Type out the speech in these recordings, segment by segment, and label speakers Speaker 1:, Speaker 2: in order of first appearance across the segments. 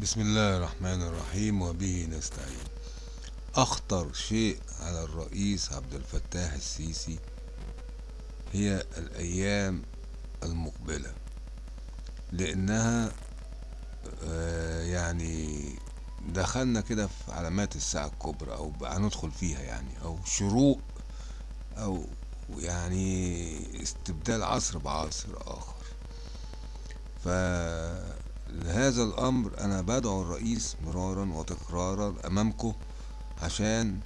Speaker 1: بسم الله الرحمن الرحيم وبه نستعين. أخطر شيء على الرئيس عبد الفتاح السيسي هي الأيام المقبلة لأنها آه، يعني دخلنا كده في علامات الساعة الكبرى أو هندخل فيها يعني أو شروق أو يعني استبدال عصر بعصر آخر. فلهذا الأمر أنا بدعو الرئيس مرارا وتكرارا أمامكم عشان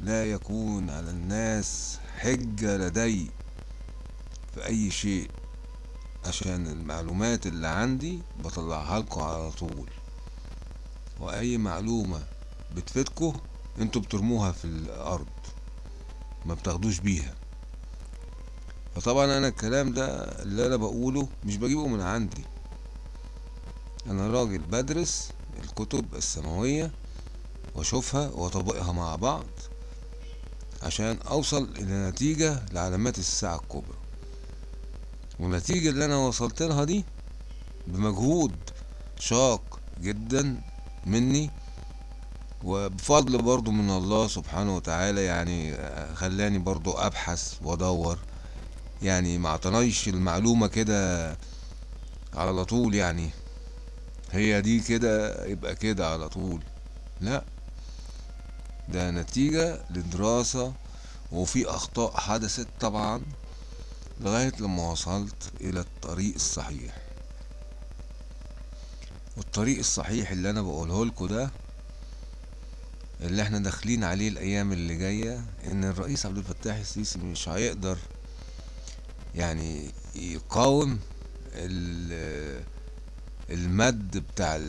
Speaker 1: لا يكون على الناس حجة لدي في أي شيء عشان المعلومات اللي عندي بطلعها لكم على طول. وأي معلومة بتفيدكم أنتوا بترموها في الأرض ما بتاخدوش بيها. فطبعا أنا الكلام ده اللي أنا بقوله مش بجيبه من عندي. أنا راجل بدرس الكتب السماوية وأشوفها وأطبقها مع بعض عشان أوصل إلى نتيجة لعلامات الساعة الكبرى. والنتيجة اللي أنا وصلت لها دي بمجهود شاق جدا مني وبفضل برضو من الله سبحانه وتعالى يعني خلاني برضو أبحث وأدور. يعني ما اعطناش المعلومة كده على طول يعني. هي دي كده يبقى كده على طول. لا ده نتيجة لدراسة وفي أخطاء حدثت طبعا لغاية لما وصلت إلى الطريق الصحيح. والطريق الصحيح اللي أنا بقوله لكم ده اللي إحنا داخلين عليه الأيام اللي جاية إن الرئيس عبد الفتاح السيسي مش هيقدر يعني يقاوم ال- المد بتاع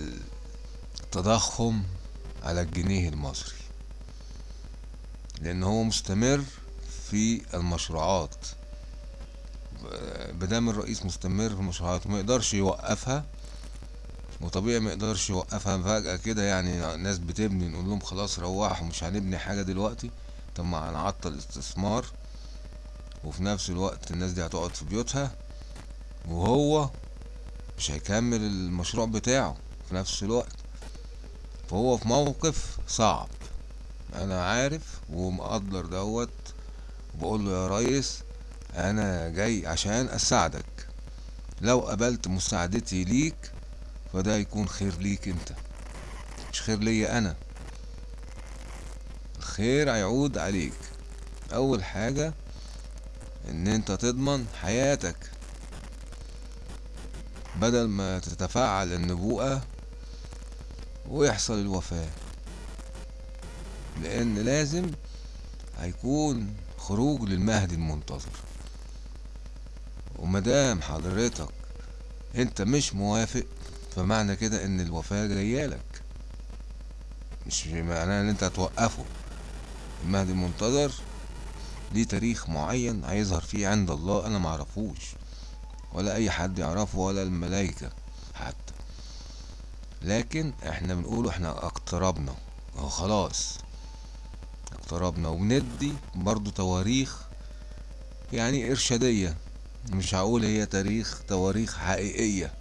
Speaker 1: التضخم على الجنيه المصري. لأن هو مستمر في المشروعات. بدام الرئيس مستمر في المشروعات وما يقدرش يوقفها. وطبيعي ما يقدرش يوقفها. فجأة كده يعني الناس بتبني نقول لهم خلاص روحوا مش هنبني حاجة دلوقتي. طب ما هنعطل استثمار وفي نفس الوقت الناس دي هتقعد في بيوتها. وهو مش هيكمل المشروع بتاعه في نفس الوقت. فهو في موقف صعب. أنا عارف ومقدر دوت. وبقول له يا ريس أنا جاي عشان أساعدك. لو قبلت مساعدتي ليك فده يكون خير ليك أنت. مش خير ليا أنا. الخير هيعود عليك. أول حاجة إن أنت تضمن حياتك. بدل ما تتفاعل النبوءة ويحصل الوفاة. لأن لازم هيكون خروج للمهدي المنتظر. ومدام حضرتك أنت مش موافق فمعنى كده إن الوفاة جايالك مش معناه إن أنت هتوقفه. المهدي المنتظر ليه تاريخ معين هيظهر فيه عند الله أنا معرفوش. ولا أي حد يعرفه ولا الملايكة حتى. لكن إحنا بنقوله إحنا اقتربنا أهو خلاص. اقتربنا وبندي برضو تواريخ يعني إرشادية. مش هقول هي تاريخ تواريخ حقيقية.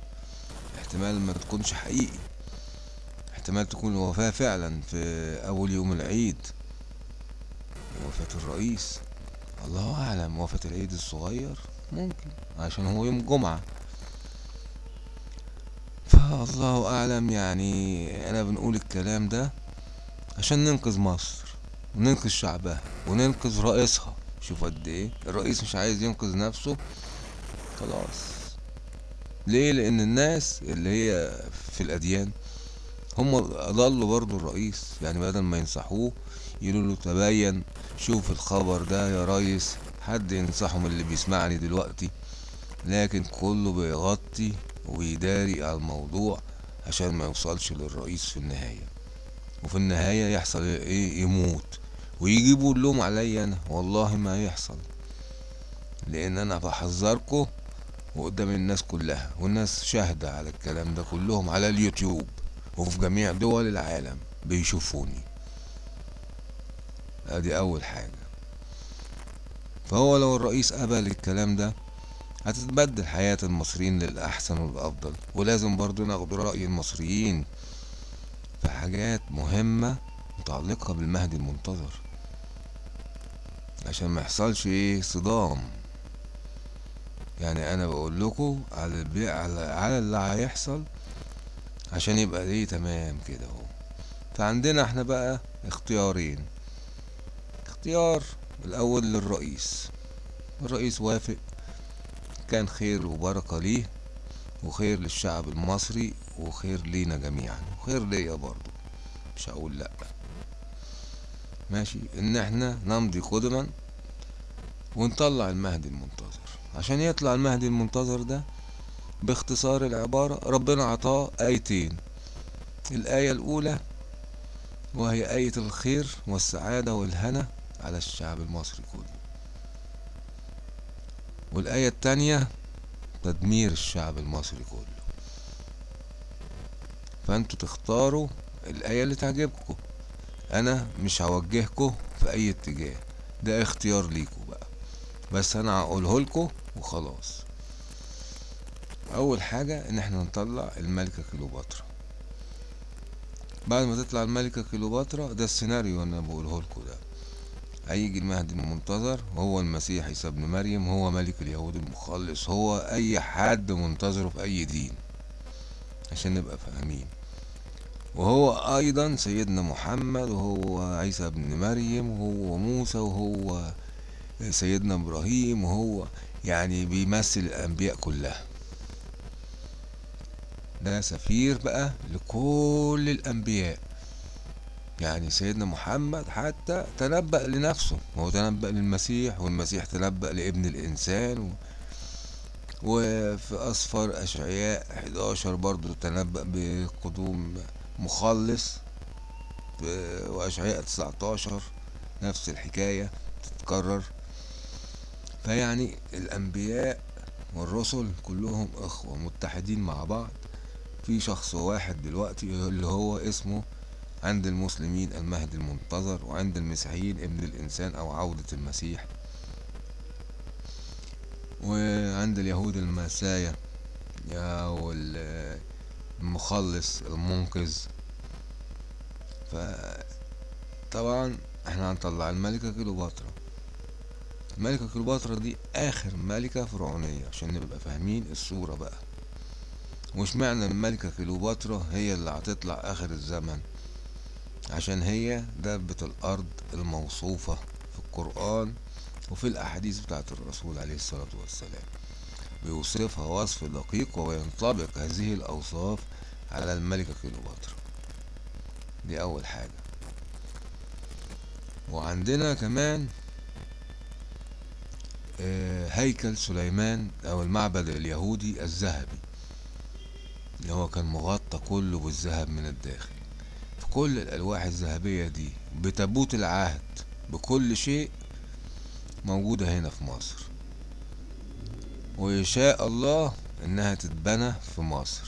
Speaker 1: احتمال ما تكونش حقيقي. احتمال تكون الوفاة فعلا في أول يوم العيد. وفاة الرئيس. الله أعلم وفاة العيد الصغير. ممكن. عشان هو يوم جمعة. فالله أعلم يعني أنا بنقول الكلام ده عشان ننقذ مصر وننقذ شعبها وننقذ رئيسها. شوف قد إيه. الرئيس مش عايز ينقذ نفسه. خلاص. ليه؟ لأن الناس اللي هي في الأديان هم اضلوا برضو الرئيس. يعني بدل ما ينصحوه يقولوا له تبين شوف الخبر ده يا ريس. حد ينصحه من اللي بيسمعني دلوقتي لكن كله بيغطي ويداري على الموضوع عشان ما يوصلش للرئيس في النهاية. وفي النهاية يحصل إيه؟ يموت. ويجيبوا اللوم عليا أنا. والله ما يحصل. لأن أنا بحذركم وقدام الناس كلها. والناس شاهدة على الكلام ده كلهم على اليوتيوب. وفي جميع دول العالم بيشوفوني. أدي أول حاجة. فهو لو الرئيس قبل الكلام ده هتتبدل حياة المصريين للأحسن والأفضل. ولازم برضو ناخد رأي المصريين في حاجات مهمة متعلقة بالمهدي المنتظر. عشان ما يحصلش إيه صدام. يعني أنا بقول لكم على البيع على, على اللي هيحصل عشان يبقى إيه تمام كده أهو. فعندنا إحنا بقى اختيارين. اختيار الأول للرئيس. الرئيس وافق. كان خير وبركة ليه وخير للشعب المصري وخير لينا جميعا وخير ليا برضو مش هقول لأ. ماشي. إن إحنا نمضي قدما ونطلع المهدي المنتظر. عشان يطلع المهدي المنتظر ده باختصار العبارة ربنا عطاه آيتين. الآية الأولى وهي آية الخير والسعادة والهنا. على الشعب المصري كله. والآية التانية تدمير الشعب المصري كله. فأنتوا تختاروا الآية اللي تعجبكم. أنا مش هوجهكم في أي اتجاه. ده اختيار ليكم بقى. بس أنا هقوله لكم وخلاص. أول حاجة إن إحنا نطلع الملكة كليوباترا. بعد ما تطلع الملكة كليوباترا ده السيناريو أنا بقوله لكم ده. هيجي المهدي المنتظر وهو المسيح عيسى ابن مريم هو ملك اليهود المخلص هو أي حد منتظره في أي دين عشان نبقى فاهمين. وهو أيضا سيدنا محمد وهو عيسى ابن مريم وهو موسى وهو سيدنا إبراهيم وهو يعني بيمثل الأنبياء كلها. ده سفير بقى لكل الأنبياء. يعني سيدنا محمد حتى تنبأ لنفسه. هو تنبأ للمسيح والمسيح تنبأ لابن الإنسان و... وفي أصفر أشعياء 11 برضو تنبأ بقدوم مخلص وأشعياء 19 نفس الحكاية تتكرر. فيعني الأنبياء والرسل كلهم إخوة متحدين مع بعض. في شخص واحد دلوقتي اللي هو اسمه عند المسلمين المهدي المنتظر وعند المسيحيين ابن الإنسان أو عودة المسيح. وعند اليهود المسايا أو المخلص المنقذ. فطبعا إحنا هنطلع الملكة كليوباترا. الملكة كليوباترا دي آخر ملكة فرعونية عشان نبقى فاهمين الصورة بقى. وش معنى الملكة كليوباترا هي اللي هتطلع آخر الزمن؟ عشان هي دابة الأرض الموصوفة في القرآن وفي الأحاديث بتاعت الرسول عليه الصلاة والسلام. بيوصفها وصف دقيق وينطبق هذه الأوصاف على الملكة كليوباترا. دي أول حاجة. وعندنا كمان هيكل سليمان أو المعبد اليهودي الذهبي اللي هو كان مغطى كله بالذهب من الداخل. كل الألواح الذهبية دي بتابوت العهد بكل شيء موجودة هنا في مصر. ويشاء الله إنها تتبنى في مصر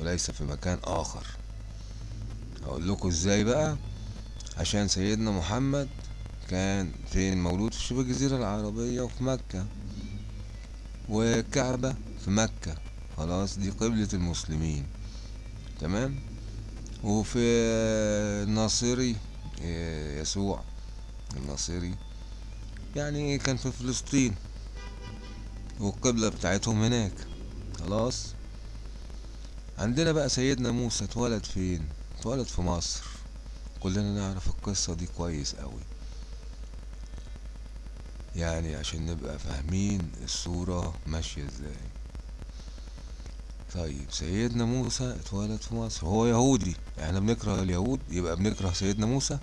Speaker 1: وليس في مكان آخر. أقول لكم إزاي بقى؟ عشان سيدنا محمد كان فين مولود؟ في شبه الجزيرة العربية وفي مكة. والكعبة في مكة. خلاص دي قبلة المسلمين. تمام؟ وفي الناصري يسوع الناصري. يعني كان في فلسطين والقبلة بتاعتهم هناك. خلاص؟ عندنا بقى سيدنا موسى اتولد فين؟ اتولد في مصر. كلنا نعرف القصة دي كويس قوي يعني عشان نبقى فاهمين الصورة ماشية إزاي. طيب سيدنا موسى اتولد في مصر. هو يهودي إحنا بنكره اليهود يبقى بنكره سيدنا موسى؟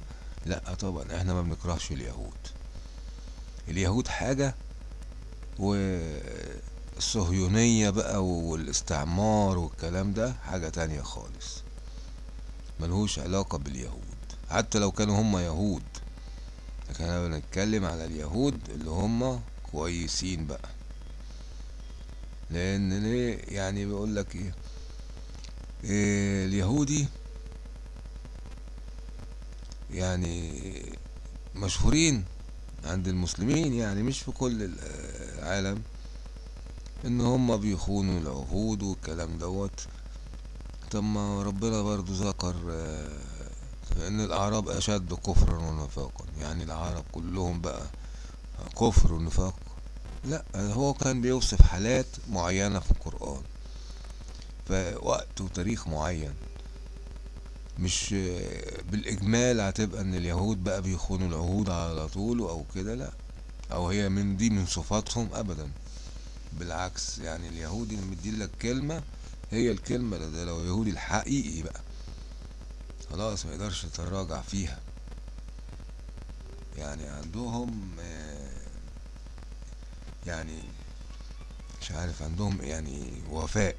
Speaker 1: لا طبعا إحنا ما بنكرهش اليهود. اليهود حاجة والصهيونية بقى والاستعمار والكلام ده حاجة تانية خالص. ملهوش علاقة باليهود. حتى لو كانوا هم يهود لكن إحنا بنتكلم على اليهود اللي هم كويسين بقى. لأن ليه يعني بيقول لك إيه, إيه اليهودي يعني مشهورين عند المسلمين يعني مش في كل العالم ان هم بيخونوا العهود والكلام دوت. طب ما ربنا برضو ذكر آه، إن الأعراب أشد كفرا ونفاقا. يعني العرب كلهم بقى كفر ونفاق. لا هو كان بيوصف حالات معينة في القرآن في وقت وتاريخ معين. مش بالإجمال هتبقى إن اليهود بقى بيخونوا العهود على طول أو كده لأ. أو هي من دي من صفاتهم أبدا. بالعكس يعني اليهودي اللي مديلك كلمة هي الكلمة ده لو يهودي الحقيقي بقى. خلاص ما يقدرش يتراجع فيها. يعني عندهم آه، يعني مش عارف عندهم يعني وفاء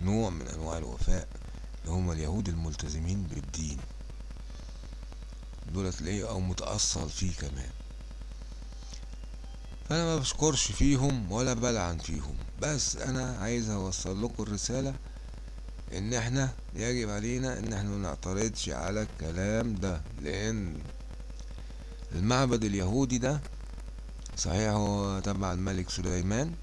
Speaker 1: نوع من أنواع الوفاء اللي هم اليهود الملتزمين بالدين. دول تلاقيه أو متأصل فيه كمان. فأنا ما بشكرش فيهم ولا بلعن فيهم. بس أنا عايز أوصل لكم الرسالة إن إحنا يجب علينا إن إحنا نعترضش على الكلام ده لأن المعبد اليهودي ده صحيح هو تبع الملك سليمان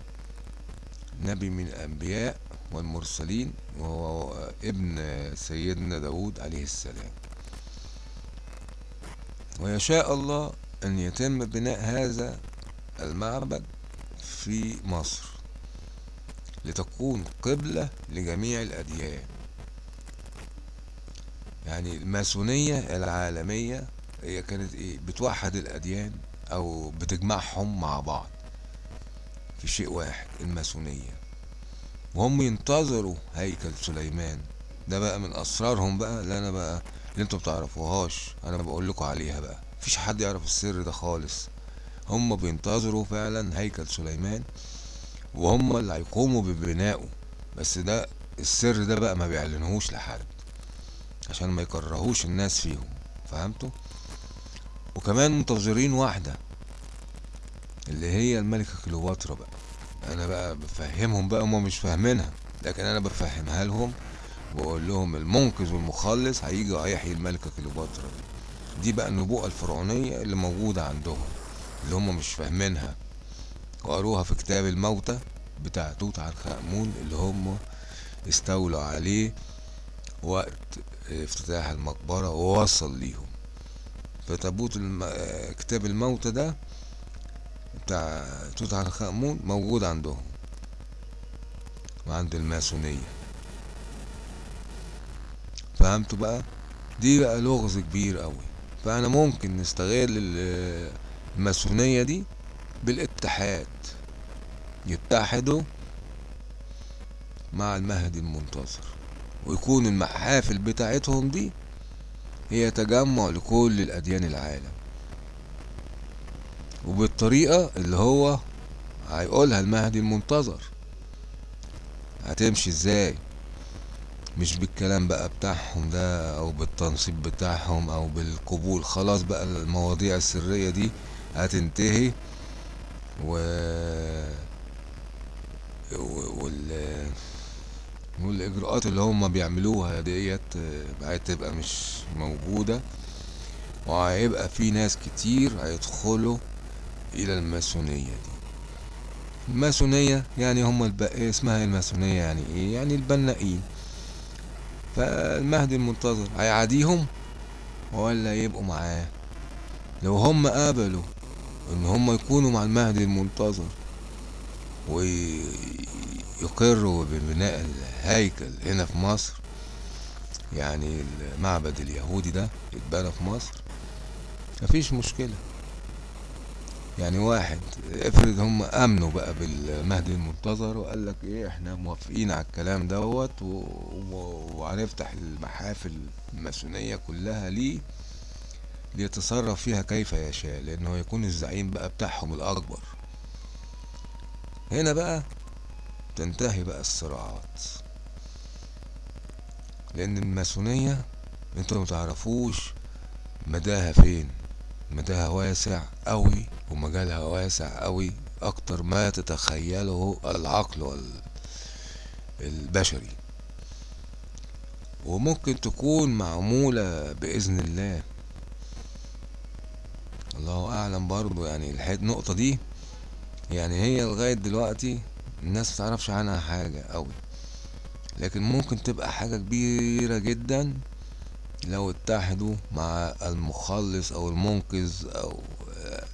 Speaker 1: نبي من الأنبياء والمرسلين وهو ابن سيدنا داود عليه السلام. ويشاء الله أن يتم بناء هذا المعبد في مصر لتكون قبلة لجميع الأديان. يعني الماسونية العالمية هي كانت إيه؟ بتوحد الأديان. أو بتجمعهم مع بعض في شيء واحد الماسونية. وهم ينتظروا هيكل سليمان. ده بقى من أسرارهم بقى اللي أنا بقى اللي أنتوا بتعرفوهاش. أنا بقول لكم عليها بقى. مفيش حد يعرف السر ده خالص. هم بينتظروا فعلا هيكل سليمان وهم اللي هيقوموا ببنائه. بس ده السر ده بقى ما بيعلنهوش لحد عشان ما يكرهوش الناس فيهم. فهمتوا؟ وكمان منتظرين واحدة اللي هي الملكة كليوباترا بقى. أنا بقى بفهمهم بقى هما مش فاهمينها لكن أنا بفهمها لهم واقول لهم المنقذ والمخلص هيجي وهيحيي الملكة كليوباترا دي. بقى النبوءة الفرعونية اللي موجودة عندهم اللي هم مش فاهمينها. وقروها في كتاب الموتى بتاع توت عنخ آمون اللي هم استولوا عليه وقت افتتاح المقبرة ووصل ليهم. فتابوت الم... كتاب الموتى ده بتاع توت عنخ آمون موجود عندهم وعند الماسونية. فهمتوا بقى؟ دي بقى لغز كبير قوي فأنا ممكن نستغل ال- الماسونية دي بالاتحاد يتحدوا مع المهدي المنتظر ويكون المحافل بتاعتهم دي هي تجمع لكل الأديان العالم. وبالطريقة اللي هو هيقولها المهدي المنتظر. هتمشي إزاي؟ مش بالكلام بقى بتاعهم ده أو بالتنصيب بتاعهم أو بالقبول. خلاص بقى المواضيع السرية دي هتنتهي. و وال والإجراءات اللي هم بيعملوها ديت بقت تبقى مش موجودة. وهيبقى في ناس كتير هيدخلوا إلى الماسونية دي. الماسونية يعني هم الب... اسمها الماسونية يعني إيه؟ يعني البنائين فالمهدي المنتظر هيعاديهم ولا يبقوا معاه؟ لو هم قابلوا إن هم يكونوا مع المهدي المنتظر ويقروا ببناء الهيكل هنا في مصر يعني المعبد اليهودي ده يتبنى في مصر. مفيش مشكلة. يعني واحد افرض هم آمنوا بقى بالمهدي المنتظر وقال لك إيه إحنا موافقين على الكلام دوت. وهنفتح المحافل الماسونية كلها ليه ليتصرف فيها كيف يشاء لأنه يكون الزعيم بقى بتاعهم الأكبر. هنا بقى تنتهي بقى الصراعات. لأن الماسونية أنتوا متعرفوش مداها فين. مداها واسع قوي ومجالها واسع قوي أكتر ما تتخيله العقل البشري. وممكن تكون معمولة بإذن الله. الله أعلم برضو يعني النقطة دي يعني هي لغاية دلوقتي الناس متعرفش عنها حاجة قوي لكن ممكن تبقى حاجة كبيرة جدا لو اتحدوا مع المخلص أو المنقذ أو آه،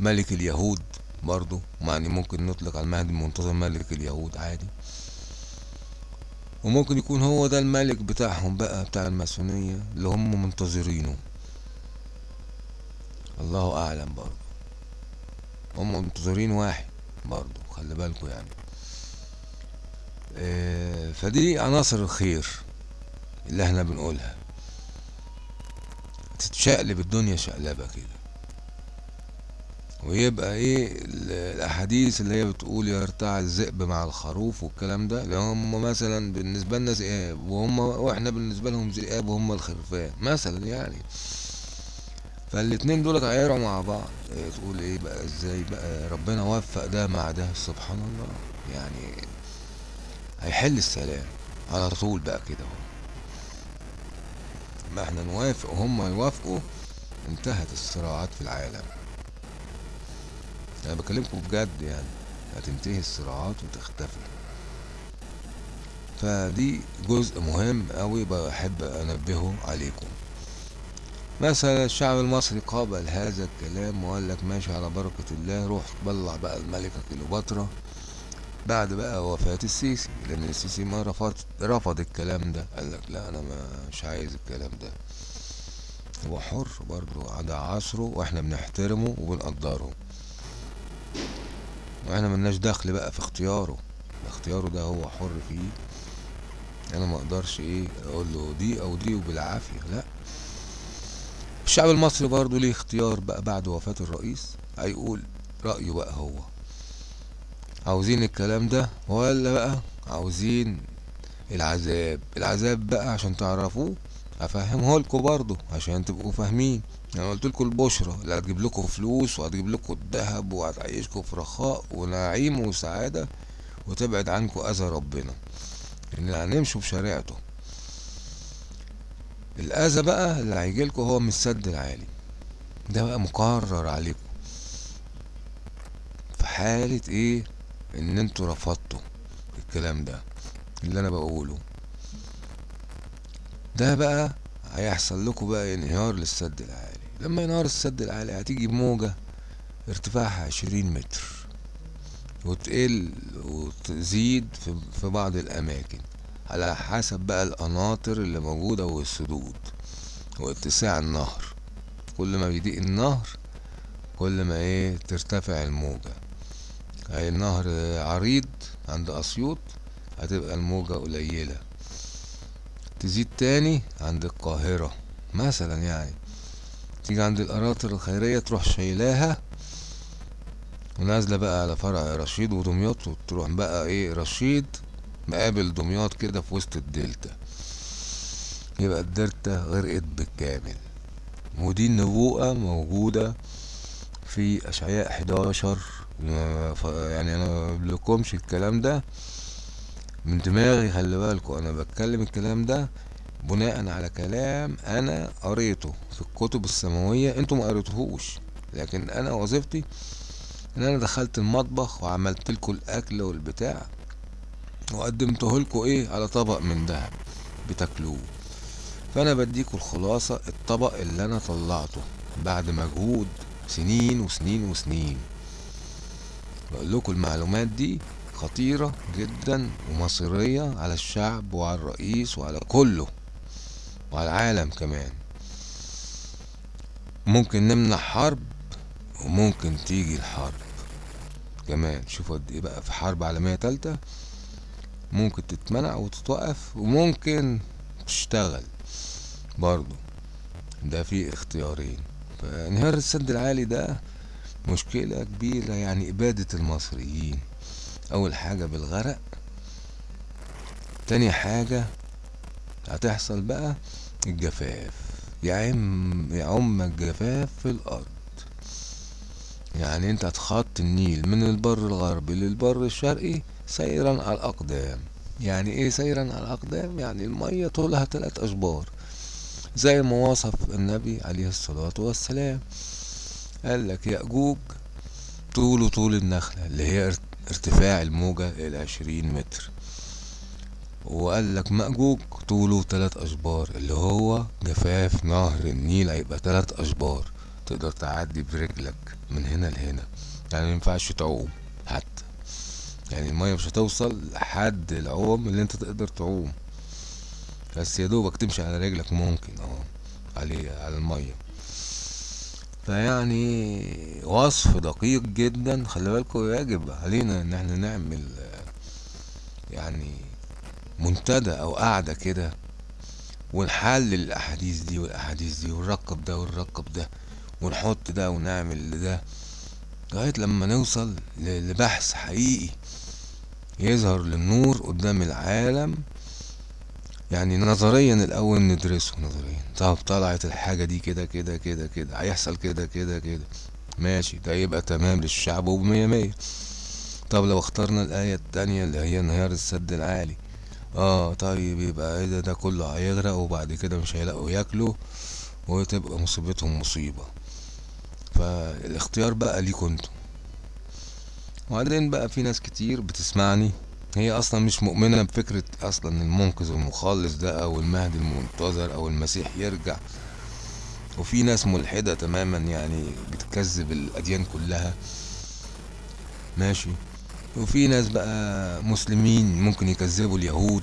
Speaker 1: ملك اليهود برضو. يعني ممكن نطلق على المهدي المنتظر ملك اليهود عادي. وممكن يكون هو ده الملك بتاعهم بقى بتاع الماسونية اللي هم منتظرينه. الله أعلم برضو. هم منتظرين واحد برضو خلي بالكوا يعني. فدي عناصر الخير اللي إحنا بنقولها. تتشقلب الدنيا شقلبة كده. ويبقى إيه ال- الأحاديث اللي هي بتقول يرتع الذئب مع الخروف والكلام ده اللي هم مثلا بالنسبة لنا ذئاب وهم وإحنا بالنسبة لهم ذئاب وهم الخرفان مثلا يعني. فالاتنين دول هيقعوا مع بعض. تقول إيه بقى إزاي بقى ربنا وفق ده مع ده؟ سبحان الله. يعني هيحل السلام. على طول بقى كده اهو ما إحنا نوافق وهم يوافقوا انتهت الصراعات في العالم. أنا بكلمكم بجد يعني هتنتهي الصراعات وتختفي. فدي جزء مهم قوي بحب أنبهه عليكم. مثلا الشعب المصري قابل هذا الكلام وقال لك ماشي على بركة الله روح بلع بقى الملكة كليوباترا. بعد بقى وفاة السيسي. لأن السيسي ما رفض رفض الكلام ده. قال لك لا أنا مش عايز الكلام ده. هو حر برضه ده عصره وإحنا بنحترمه وبنقدره. وإحنا ملناش دخل بقى في اختياره. اختياره ده هو حر فيه. أنا ما أقدرش إيه أقول له دي أو دي وبالعافية لا. الشعب المصري برضه ليه اختيار بقى بعد وفاة الرئيس. هيقول رأيه بقى هو. عاوزين الكلام ده ولا بقى عاوزين العذاب؟ العذاب بقى عشان تعرفوه هفهمه لكم برضه عشان تبقوا فاهمين. أنا قلت لكم البشرة اللي هتجيب لكم فلوس وهتجيب لكم الذهب وهتعيشكم في رخاء ونعيم وسعادة وتبعد عنكم أذى ربنا. إن هنمشوا بشريعته. الأذى بقى اللي هيجيلكوا هو من السد العالي. ده بقى مقرر عليكم. في حالة إيه؟ إن أنتوا رفضتوا الكلام ده اللي أنا بقوله. ده بقى هيحصل لكم بقى انهيار للسد العالي. لما ينهار السد العالي هتيجي موجة ارتفاعها عشرين متر وتقل وتزيد في, بعض الأماكن على حسب بقى القناطر اللي موجودة والسدود واتساع النهر. كل ما بيضيق النهر كل ما إيه ترتفع الموجة. هي النهر عريض عند أسيوط هتبقى الموجة قليلة. تزيد تاني عند القاهرة مثلا يعني. تيجي عند القناطر الخيرية تروح شايلاها ونازلة بقى على فرع رشيد ودمياط وتروح بقى إيه رشيد مقابل دمياط كده في وسط الدلتا. يبقى الدلتا غرقت بالكامل. ودي النبوءة موجودة في أشعياء 11 يعني أنا مبقولكمش الكلام ده. من دماغي خلي بالكوا أنا بتكلم الكلام ده بناء على كلام أنا قريته في الكتب السماوية أنتوا ما قريتوهوش. لكن أنا وظيفتي إن أنا دخلت المطبخ وعملت لكم الأكل والبتاع وقدمته لكم إيه؟ على طبق من دهب بتاكلوه. فأنا بديكوا الخلاصة الطبق اللي أنا طلعته بعد مجهود سنين وسنين وسنين. بقول لكم المعلومات دي خطيرة جدا ومصيرية على الشعب وعلى الرئيس وعلى كله وعلى العالم كمان. ممكن نمنع حرب وممكن تيجي الحرب كمان. شوفوا قد إيه بقى في حرب عالمية تالتة. ممكن تتمنع وتتوقف وممكن تشتغل برضو ده في اختيارين. فانهيار السد العالي ده مشكلة كبيرة يعني إبادة المصريين. أول حاجة بالغرق تاني حاجة هتحصل بقى الجفاف. يعم يعم الجفاف في الأرض. يعني أنت هتخط النيل من البر الغربي للبر الشرقي سيرا على الأقدام. يعني إيه سيرا على الأقدام؟ يعني المية طولها تلات أشبار زي ما وصف النبي عليه الصلاة والسلام. قال لك يأجوج طوله طول النخلة اللي هي ارتفاع الموجة العشرين متر. وقال لك مأجوج طوله تلات أشبار اللي هو جفاف نهر النيل هيبقى تلات أشبار تقدر تعدي برجلك من هنا لهنا. يعني مينفعش تعوم حتى. يعني المية مش هتوصل لحد العوم اللي انت تقدر تعوم. بس يا دوبك تمشي على رجلك ممكن آه عليه على المية. فيعني وصف دقيق جدا. خلي بالكوا يجب علينا إن إحنا نعمل يعني منتدى أو قعدة كده ونحلل الأحاديث دي والأحاديث دي ونركب ده ونركب ده ونحط ده ونعمل ده لغاية لما نوصل لبحث حقيقي يظهر للنور قدام العالم يعني نظريا الأول ندرسه نظريا. طب طلعت الحاجة دي كده كده كده كده. هيحصل كده كده كده. ماشي ده يبقى تمام للشعب وبمية مية. طب لو اخترنا الآية التانية اللي هي انهيار السد العالي. آه طيب يبقى إيه ده؟ ده كله هيغرق وبعد كده مش هيلاقوا ياكلوا وتبقى مصيبتهم مصيبة. فالاختيار بقى ليكوا أنتوا وبعدين بقى في ناس كتير بتسمعني هي أصلا مش مؤمنة بفكرة أصلا المنقذ المخلص ده أو المهدي المنتظر أو المسيح يرجع. وفي ناس ملحدة تماما يعني بتكذب الأديان كلها. ماشي. وفي ناس بقى مسلمين ممكن يكذبوا اليهود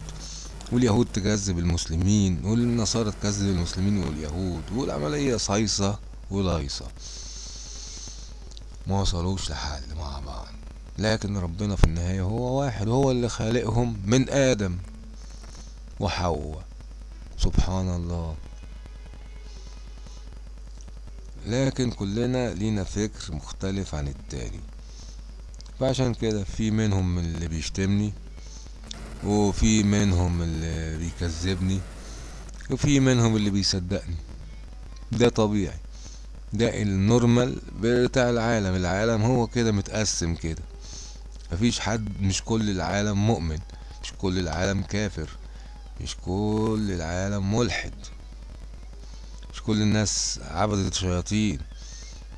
Speaker 1: واليهود تكذب المسلمين والنصارى تكذب المسلمين واليهود والعملية صيصة ولايصة ما وصلوش لحل مع بعض. لكن ربنا في النهاية هو واحد هو اللي خالقهم من آدم وحواء. سبحان الله. لكن كلنا لينا فكر مختلف عن التاني. فعشان كده في منهم اللي بيشتمني وفي منهم اللي بيكذبني وفي منهم اللي بيصدقني. ده طبيعي. ده النورمال بتاع العالم. العالم هو كده متقسم كده. مفيش حد مش كل العالم مؤمن مش كل العالم كافر مش كل العالم ملحد مش كل الناس عبدة شياطين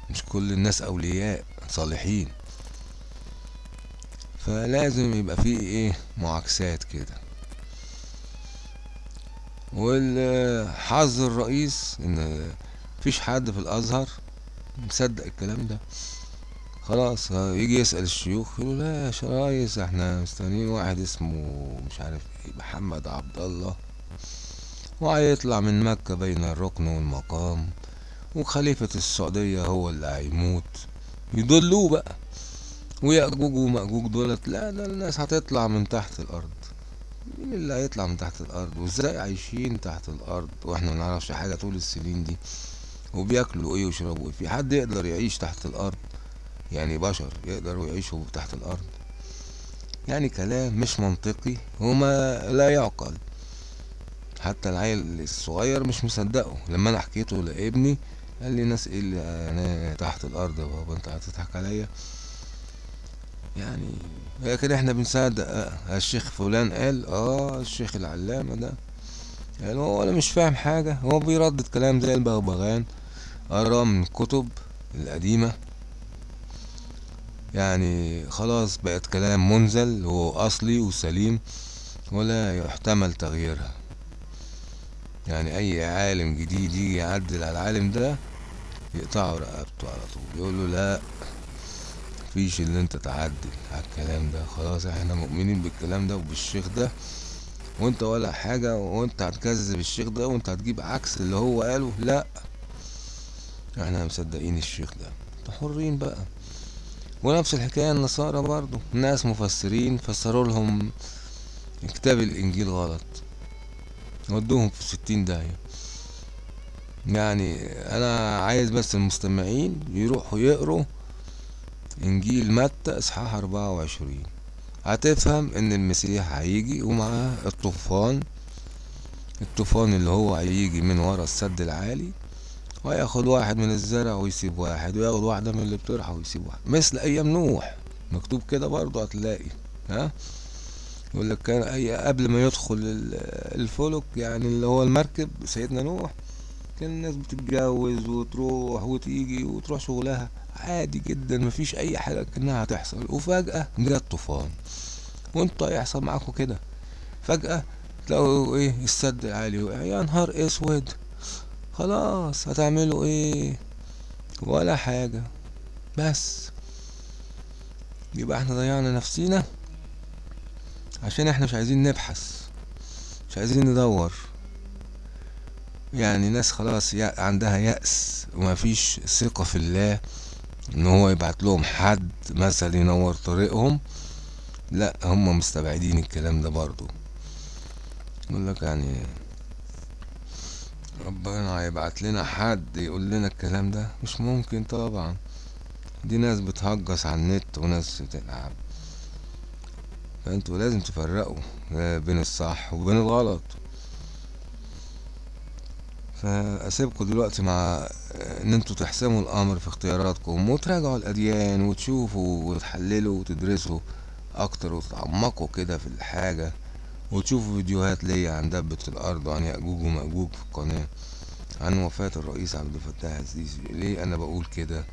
Speaker 1: مش كل الناس أولياء صالحين. فلازم يبقى فيه إيه؟ معاكسات كده. والحظ الرئيس إن مفيش حد في الأزهر مصدق الكلام ده. خلاص يجي يسأل الشيوخ يقولوا لا يا ريس إحنا مستنيين واحد اسمه مش عارف إيه محمد عبد الله. وهيطلع من مكة بين الركن والمقام وخليفة السعودية هو اللي هيموت. يضلوه بقى ويأجوج ومأجوج دولت لا ده الناس هتطلع من تحت الأرض. مين اللي هيطلع من تحت الأرض؟ وإزاي عايشين تحت الأرض؟ وإحنا منعرفش حاجة طول السنين دي. وبياكلوا إيه ويشربوا إيه؟ في حد يقدر يعيش تحت الأرض؟ يعني بشر يقدروا يعيشوا تحت الأرض. يعني كلام مش منطقي وما لا يعقل. حتى العيل الصغير مش مصدقه. لما أنا حكيته لابني قال لي ناس إيه اللي أنا تحت الأرض يا بابا أنت هتضحك عليا؟ يعني لكن إحنا بنصدق. آه، الشيخ فلان قال آه الشيخ العلامة ده يعني هو ولا مش فاهم حاجة. هو بيردد كلام زي البغبغان قراه من الكتب القديمة. يعني خلاص بقت كلام منزل وأصلي وسليم ولا يحتمل تغييرها. يعني أي عالم جديد يجي يعدل على العالم ده يقطعوا رقبته على طول يقول له لا مفيش اللي أنت تعدل على الكلام ده خلاص إحنا مؤمنين بالكلام ده وبالشيخ ده وأنت ولا حاجة وأنت هتكذب الشيخ ده وأنت هتجيب عكس اللي هو قاله لا. إحنا مصدقين الشيخ ده. أنتوا حرين بقى. ونفس الحكاية النصارى برضو. ناس مفسرين فسروا لهم كتاب الإنجيل غلط. ودوهم في ستين داهية. يعني أنا عايز بس المستمعين يروحوا يقروا إنجيل متى إصحاح أربعة وعشرين. هتفهم إن المسيح هيجي ومعاه الطوفان. الطوفان اللي هو هيجي من ورا السد العالي. وياخد واحد من الزرع ويسيب واحد وياخد واحدة من اللي بترحى ويسيب واحد. مثل أيام نوح. مكتوب كده برضه هتلاقي ها؟ يقول لك كان أي قبل ما يدخل ال- الفلك يعني اللي هو المركب سيدنا نوح كان الناس بتتجوز وتروح وتيجي وتروح شغلها. عادي جدا مفيش أي حاجة كأنها هتحصل. وفجأة جه الطوفان. وإنتوا هيحصل معاكم كده. فجأة تلاقوا إيه؟ السد العالي وقع. يا نهار أسود! خلاص هتعملوا إيه؟ ولا حاجة بس. يبقى إحنا ضيعنا نفسينا عشان إحنا مش عايزين نبحث مش عايزين ندور. يعني ناس خلاص عندها يأس ومفيش ثقة في الله إن هو يبعت لهم حد مثلا ينور طريقهم. لأ هم مستبعدين الكلام ده برضو يقول لك يعني ربنا هيبعت لنا حد يقول لنا الكلام ده؟ مش ممكن طبعا. دي ناس بتهجس على النت وناس بتلعب. فأنتوا لازم تفرقوا بين الصح وبين الغلط. فأسيبكم دلوقتي مع إن أنتوا تحسموا الأمر في اختياراتكم وتراجعوا الأديان وتشوفوا وتحللوا وتدرسوا أكتر وتتعمقوا كده في الحاجة. وتشوفوا فيديوهات ليا عن دبة الأرض وعن يأجوج ومأجوج في القناة عن وفاة الرئيس عبد الفتاح السيسي. ليه أنا بقول كده؟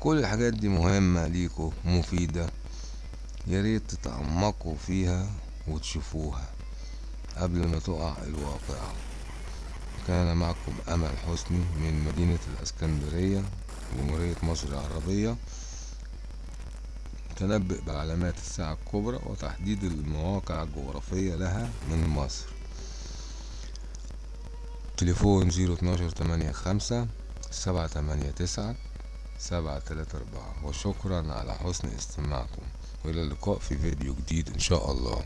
Speaker 1: كل الحاجات دي مهمة ليكوا مفيدة. يا ريت تتعمقوا فيها وتشوفوها قبل ما تقع الواقعة كان معكم أمل حسني من مدينة الإسكندرية جمهورية مصر العربية. تنبئ بعلامات الساعة الكبرى وتحديد المواقع الجغرافية لها من مصر. تليفون زيرو اتناشر تمانية خمسة سبعة تمانية تسعة سبعة تلاتة أربعة. وشكرا على حسن استماعكم. وإلى اللقاء في فيديو جديد إن شاء الله.